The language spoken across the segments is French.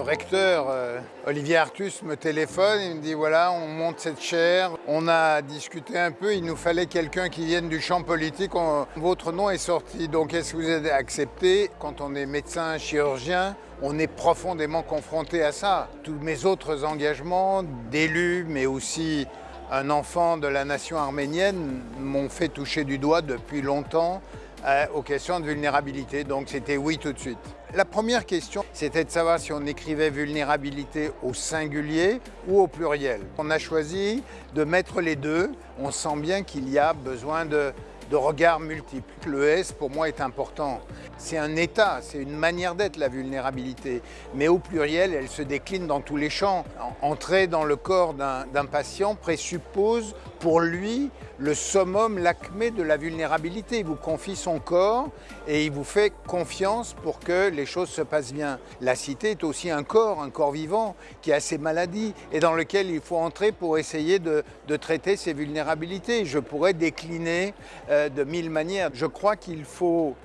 recteur, euh, Olivier Artus, me téléphone, il me dit voilà, on monte cette chaire. On a discuté un peu, il nous fallait quelqu'un qui vienne du champ politique. votre nom est sorti, donc est-ce que vous avez accepté Quand on est médecin, chirurgien, on est profondément confronté à ça. Tous mes autres engagements d'élu, mais aussi un enfant de la nation arménienne, m'ont fait toucher du doigt depuis longtemps euh, aux questions de vulnérabilité. Donc c'était oui tout de suite. La première question, c'était de savoir si on écrivait vulnérabilité au singulier ou au pluriel. On a choisi de mettre les deux. On sent bien qu'il y a besoin de, regards multiples. Le S, pour moi, est important. C'est un état, c'est une manière d'être, la vulnérabilité. Mais au pluriel, elle se décline dans tous les champs. Entrer dans le corps d'un patient présuppose pour lui le summum, l'acmé de la vulnérabilité. Il vous confie son corps et il vous fait confiance pour que les choses se passent bien. La cité est aussi un corps, un corps vivant qui a ses maladies et dans lequel il faut entrer pour essayer de, traiter ses vulnérabilités. Je pourrais décliner euh, de mille manières. Je crois qu'il faut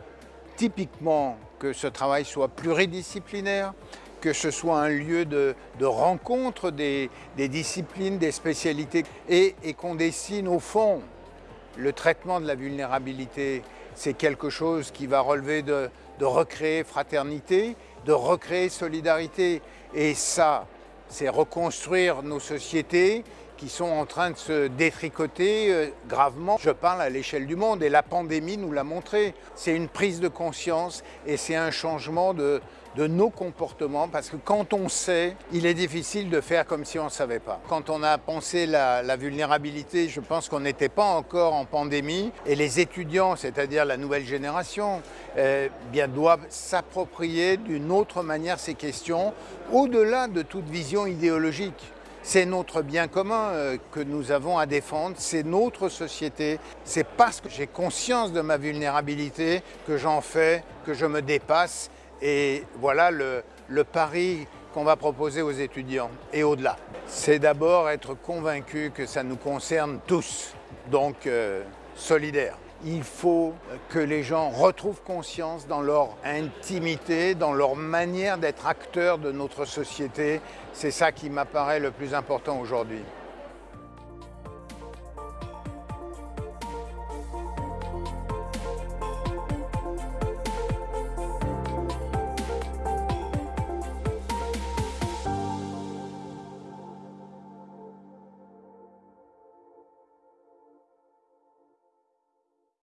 typiquement que ce travail soit pluridisciplinaire, que ce soit un lieu de, rencontre des, disciplines, des spécialités, et, qu'on dessine au fond le traitement de la vulnérabilité. C'est quelque chose qui va relever de, de recréer fraternité, de recréer solidarité. Et ça, c'est reconstruire nos sociétés qui sont en train de se détricoter euh, gravement. Je parle à l'échelle du monde et la pandémie nous l'a montré. C'est une prise de conscience et c'est un changement de, nos comportements parce que quand on sait, il est difficile de faire comme si on ne savait pas. Quand on a pensé la, vulnérabilité, je pense qu'on n'était pas encore en pandémie et les étudiants, c'est-à-dire la nouvelle génération, eh bien, doivent s'approprier d'une autre manière ces questions au-delà de toute vision idéologique. C'est notre bien commun euh, que nous avons à défendre, c'est notre société. C'est parce que j'ai conscience de ma vulnérabilité que j'en fais, que je me dépasse. Et voilà le, pari qu'on va proposer aux étudiants et au-delà. C'est d'abord être convaincu que ça nous concerne tous, donc euh, solidaire il faut que les gens retrouvent conscience dans leur intimité, dans leur manière d'être acteurs de notre société. C'est ça qui m'apparaît le plus important aujourd'hui.